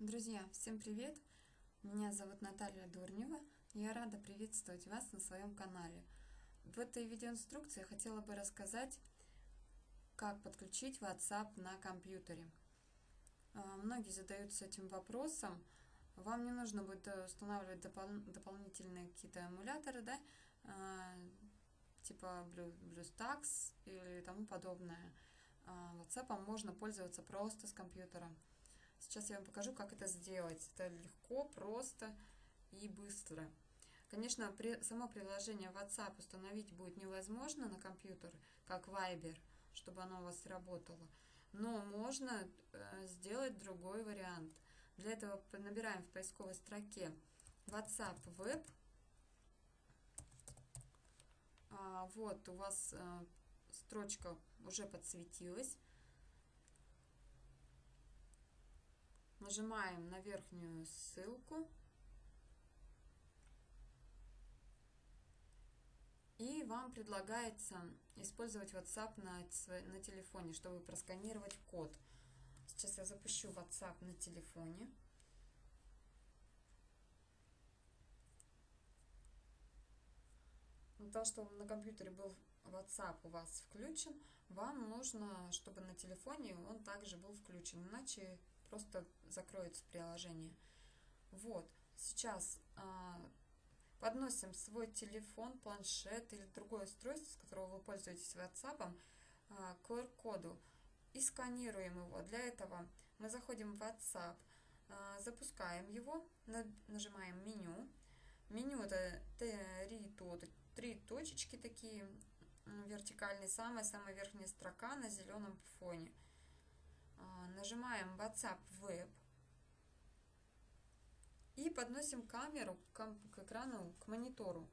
Друзья, всем привет! Меня зовут Наталья Дурнева. Я рада приветствовать вас на своем канале. В этой видеоинструкции я хотела бы рассказать, как подключить WhatsApp на компьютере. А, многие задаются этим вопросом. Вам не нужно будет устанавливать допол дополнительные какие-то эмуляторы, да, а, типа BlueStacks или тому подобное. А, WhatsApp можно пользоваться просто с компьютера. Сейчас я вам покажу, как это сделать. Это легко, просто и быстро. Конечно, при, само приложение WhatsApp установить будет невозможно на компьютер, как Viber, чтобы оно у вас работало. Но можно э, сделать другой вариант. Для этого набираем в поисковой строке WhatsApp Web. А, вот у вас э, строчка уже подсветилась. Нажимаем на верхнюю ссылку. И вам предлагается использовать WhatsApp на, на телефоне, чтобы просканировать код. Сейчас я запущу WhatsApp на телефоне. Для того, чтобы на компьютере был WhatsApp у вас включен, вам нужно, чтобы на телефоне он также был включен, иначе просто закроется приложение. Вот, сейчас а, подносим свой телефон, планшет или другое устройство, с которого вы пользуетесь WhatsApp, а, к QR-коду и сканируем его. Для этого мы заходим в WhatsApp, а, запускаем его, нажимаем меню. Меню это три, точечки такие вертикальные, самая-самая верхняя строка на зеленом фоне – нажимаем WhatsApp Web и подносим камеру к, к экрану, к монитору,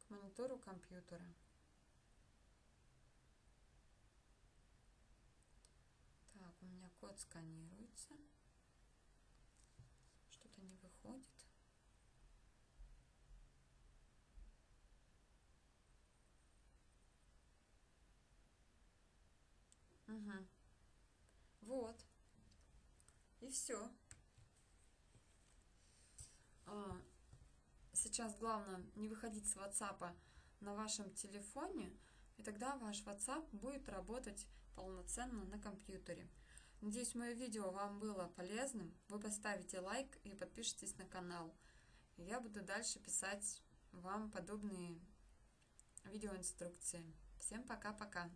к монитору компьютера. Так, у меня код сканируется. Что-то не выходит. Угу. Вот. И все. А, сейчас главное не выходить с WhatsApp на вашем телефоне, и тогда ваш WhatsApp будет работать полноценно на компьютере. Надеюсь, мое видео вам было полезным. Вы поставите лайк и подпишитесь на канал. Я буду дальше писать вам подобные видеоинструкции. Всем пока-пока!